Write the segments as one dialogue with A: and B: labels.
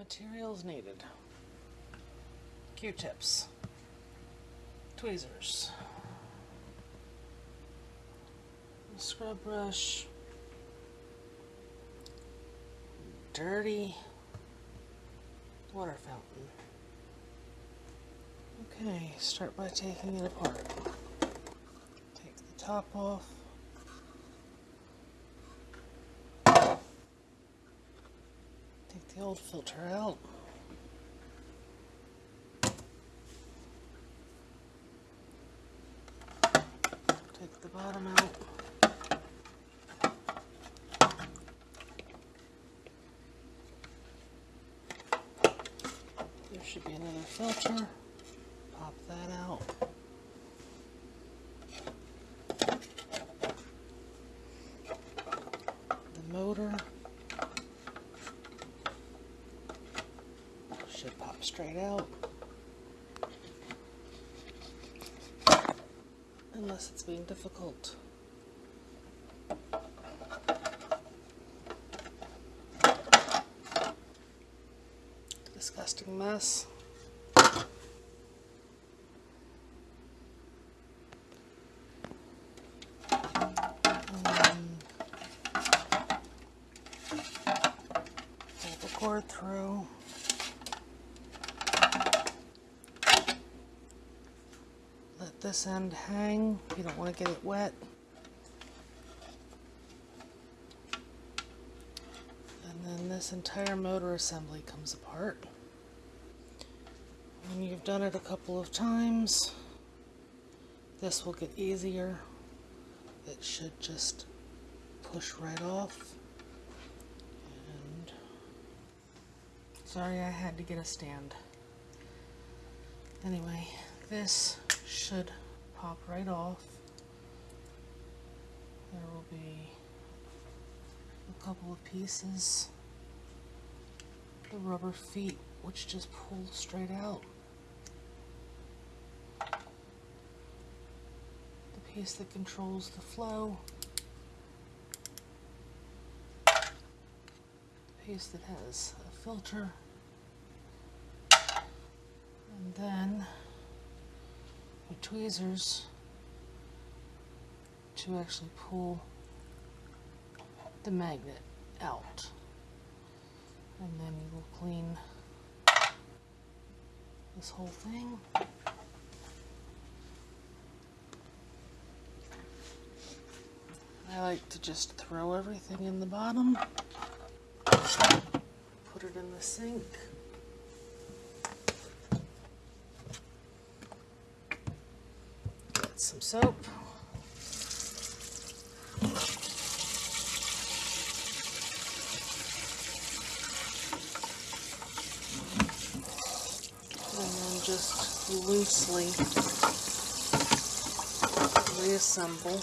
A: Materials needed. Q-tips. Tweezers. Scrub brush. Dirty water fountain. Okay, start by taking it apart. Take the top off. Take the old filter out. Take the bottom out. There should be another filter. Pop that out. The motor should pop straight out. Unless it's being difficult. Disgusting mess. Um, through. This end hang. You don't want to get it wet. And then this entire motor assembly comes apart. When you've done it a couple of times, this will get easier. It should just push right off. And sorry I had to get a stand. Anyway, this should pop right off. There will be a couple of pieces. The rubber feet, which just pull straight out. The piece that controls the flow. The piece that has a filter. And then tweezers to actually pull the magnet out. And then you will clean this whole thing. I like to just throw everything in the bottom, put it in the sink. Get some soap. And then just loosely reassemble.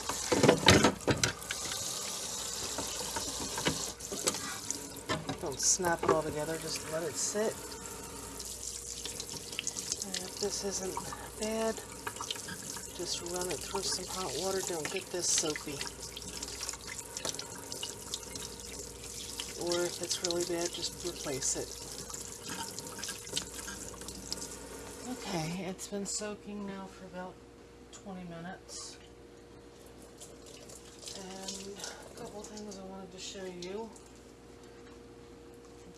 A: Don't snap it all together, just let it sit. And if this isn't bad, just run it through some hot water. Don't get this soapy. Or if it's really bad, just replace it. Okay, it's been soaking now for about 20 minutes. And a couple things I wanted to show you.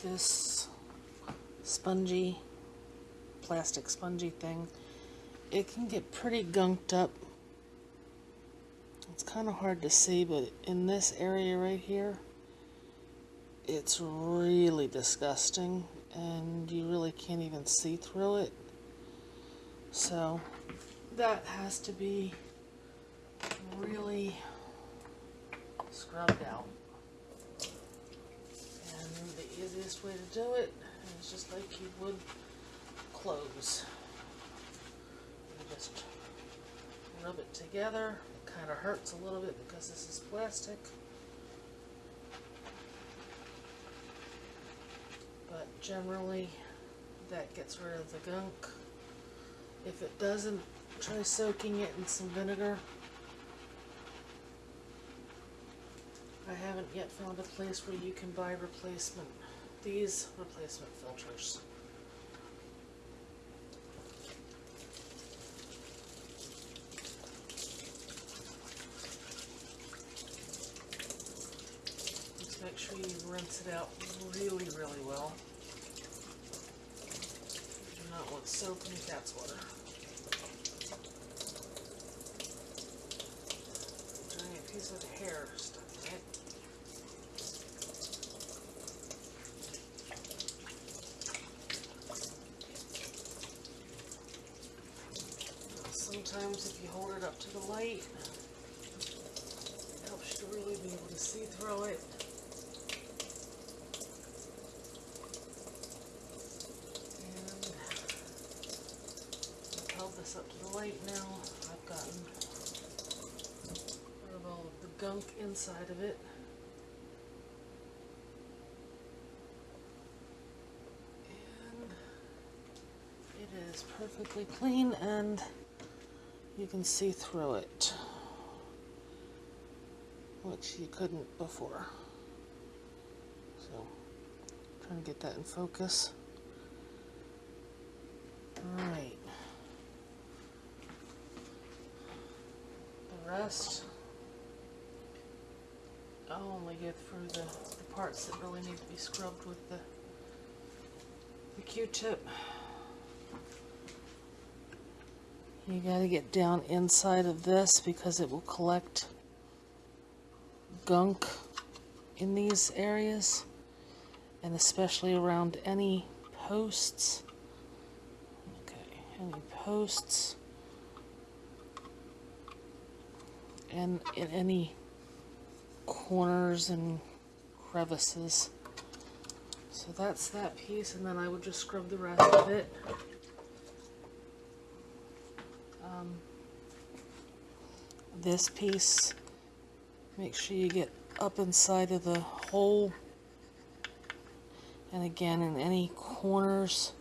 A: This spongy, plastic spongy thing, it can get pretty gunked up. It's kind of hard to see, but in this area right here, it's really disgusting and you really can't even see through it. So that has to be really scrubbed out. And the easiest way to do it is just like you would clothes. Just rub it together. It kind of hurts a little bit because this is plastic. But generally that gets rid of the gunk. If it doesn't, try soaking it in some vinegar. I haven't yet found a place where you can buy replacement these replacement filters. Just make sure you rinse it out really, really well. Do not want soap in cat's water. Giant piece of hair stuck in it. Sometimes if you hold it up to the light, it helps you to really be able to see through it. And I've held up to the light now. I've gotten rid of all of the gunk inside of it. And it is perfectly clean and you can see through it, which you couldn't before. So, trying to get that in focus. Alright. The I'll only get through the, the parts that really need to be scrubbed with the, the Q-tip. You got to get down inside of this because it will collect gunk in these areas and especially around any posts. Okay, any posts and in any corners and crevices. So that's that piece and then I would just scrub the rest of it. Um, this piece, make sure you get up inside of the hole. And again, in any corners.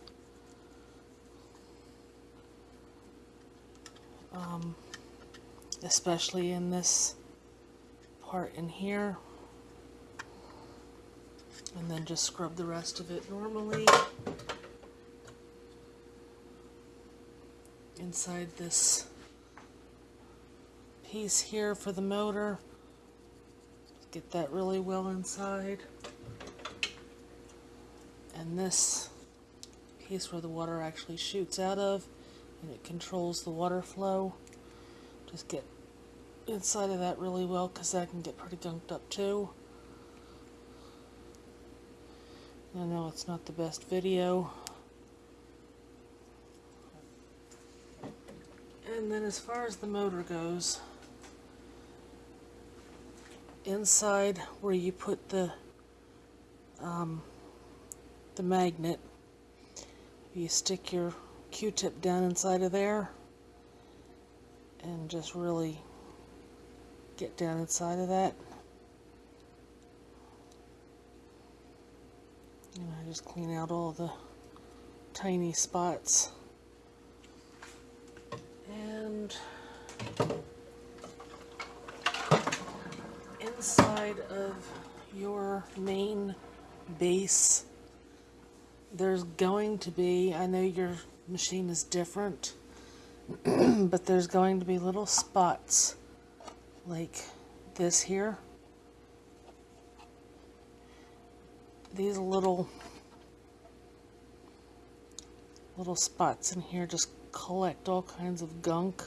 A: Um, especially in this part in here. And then just scrub the rest of it normally. inside this piece here for the motor. Get that really well inside. And this piece where the water actually shoots out of and it controls the water flow. Just get inside of that really well because that can get pretty gunked up too. I know it's not the best video. And then as far as the motor goes, inside where you put the um, the magnet, you stick your Q-tip down inside of there and just really get down inside of that. And I just clean out all the tiny spots and inside of your main base there's going to be I know your machine is different but there's going to be little spots like this here these little little spots in here just collect all kinds of gunk.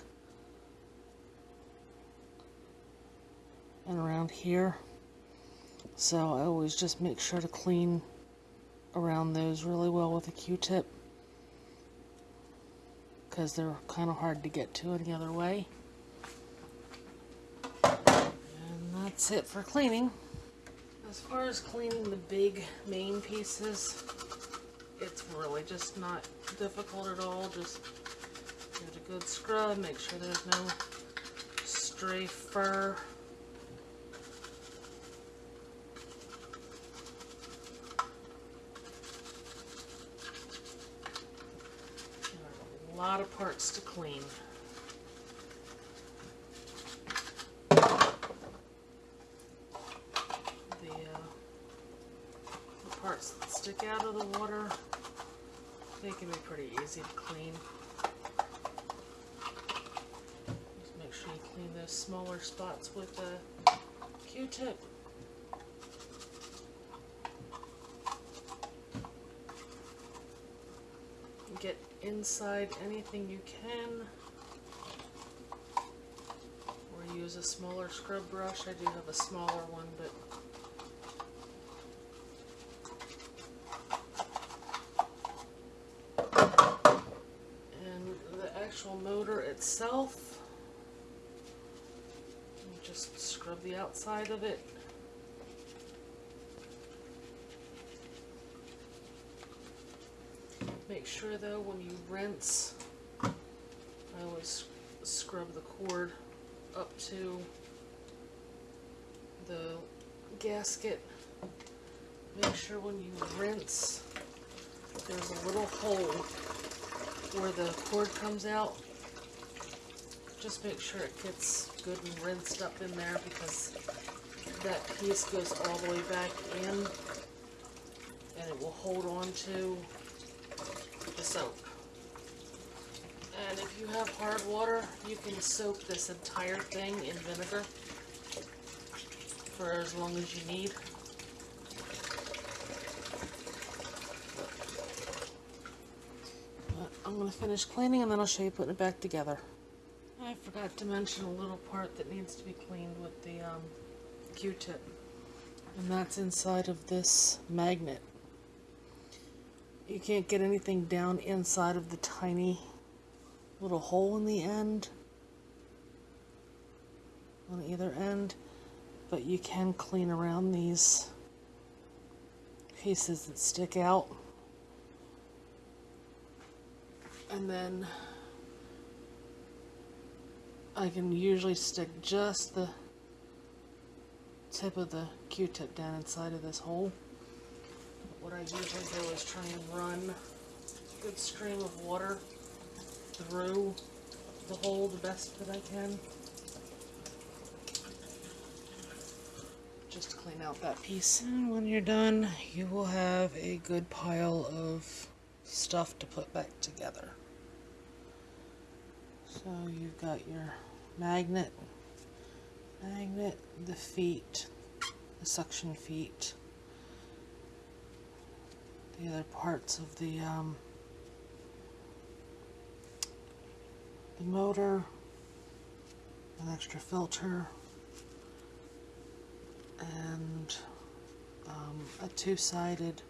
A: And around here. So I always just make sure to clean around those really well with a Q-tip. Because they're kind of hard to get to any other way. And that's it for cleaning. As far as cleaning the big main pieces, it's really just not difficult at all. Just give a good scrub, make sure there's no stray fur. a lot of parts to clean. The, uh, the parts that stick out of the water, they can be pretty easy to clean. Just make sure you clean those smaller spots with a Q-tip. Get inside anything you can. Or use a smaller scrub brush. I do have a smaller one, but and the actual motor itself just scrub the outside of it make sure though when you rinse I always scrub the cord up to the gasket make sure when you rinse there's a little hole where the cord comes out. Just make sure it gets good and rinsed up in there because that piece goes all the way back in and it will hold on to And if you have hard water, you can soak this entire thing in vinegar for as long as you need. But I'm going to finish cleaning and then I'll show you putting it back together. I forgot to mention a little part that needs to be cleaned with the um, Q-tip. And that's inside of this magnet. You can't get anything down inside of the tiny little hole in the end. On either end. But you can clean around these pieces that stick out. and then I can usually stick just the tip of the q-tip down inside of this hole. What I usually do is try and run a good stream of water through the hole the best that I can. Just to clean out that piece. And when you're done, you will have a good pile of stuff to put back together. So you've got your magnet, magnet, the feet, the suction feet, the other parts of the um, the motor, an extra filter, and um, a two-sided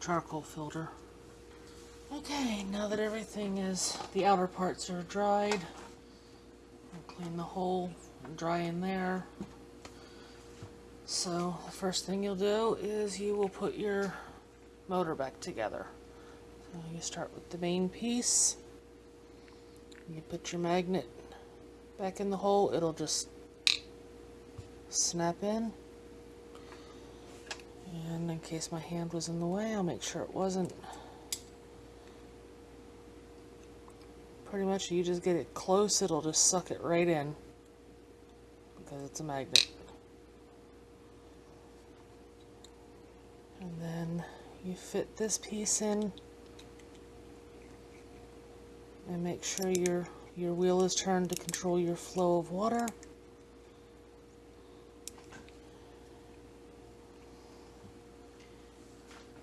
A: charcoal filter. Okay, now that everything is, the outer parts are dried, I'll clean the hole and dry in there. So the first thing you'll do is you will put your motor back together. So you start with the main piece, you put your magnet back in the hole, it'll just snap in. And in case my hand was in the way, I'll make sure it wasn't. Pretty much you just get it close, it'll just suck it right in because it's a magnet. And then you fit this piece in and make sure your your wheel is turned to control your flow of water.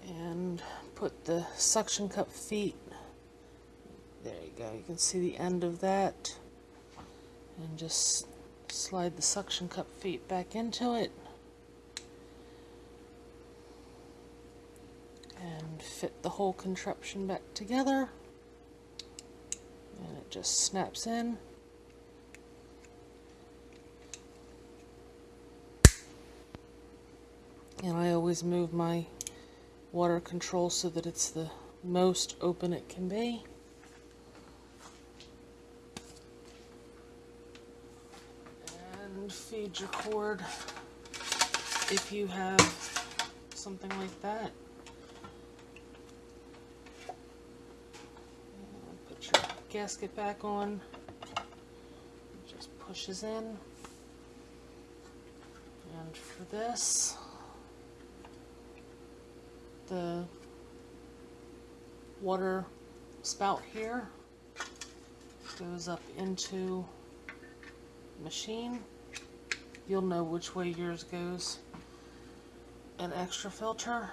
A: And put the suction cup feet there you go. You can see the end of that. And just slide the suction cup feet back into it. Fit the whole contraption back together. And it just snaps in. And I always move my water control so that it's the most open it can be. And feed your cord if you have something like that. Put your gasket back on. Just pushes in. And for this, the water spout here goes up into machine. You'll know which way yours goes. An extra filter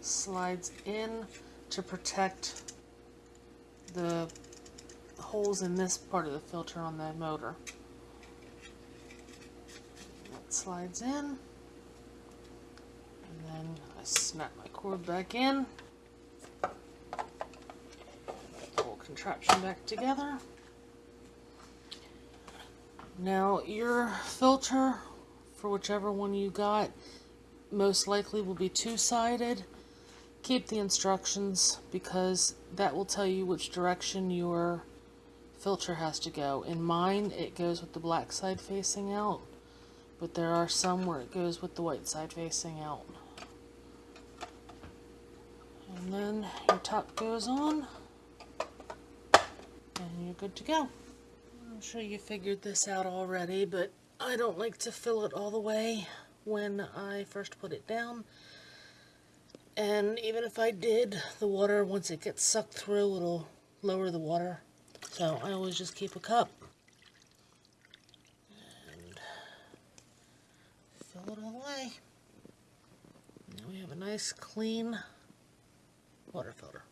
A: slides in to protect the holes in this part of the filter on the motor. That slides in. And then I snap my cord back in. The whole contraption back together. Now your filter, for whichever one you got, most likely will be two-sided. Keep the instructions because that will tell you which direction your filter has to go. In mine, it goes with the black side facing out, but there are some where it goes with the white side facing out. And then your top goes on, and you're good to go. I'm sure you figured this out already, but I don't like to fill it all the way when I first put it down. And even if I did, the water, once it gets sucked through, it'll lower the water. So I always just keep a cup. And fill it all the way. Now we have a nice clean water filter.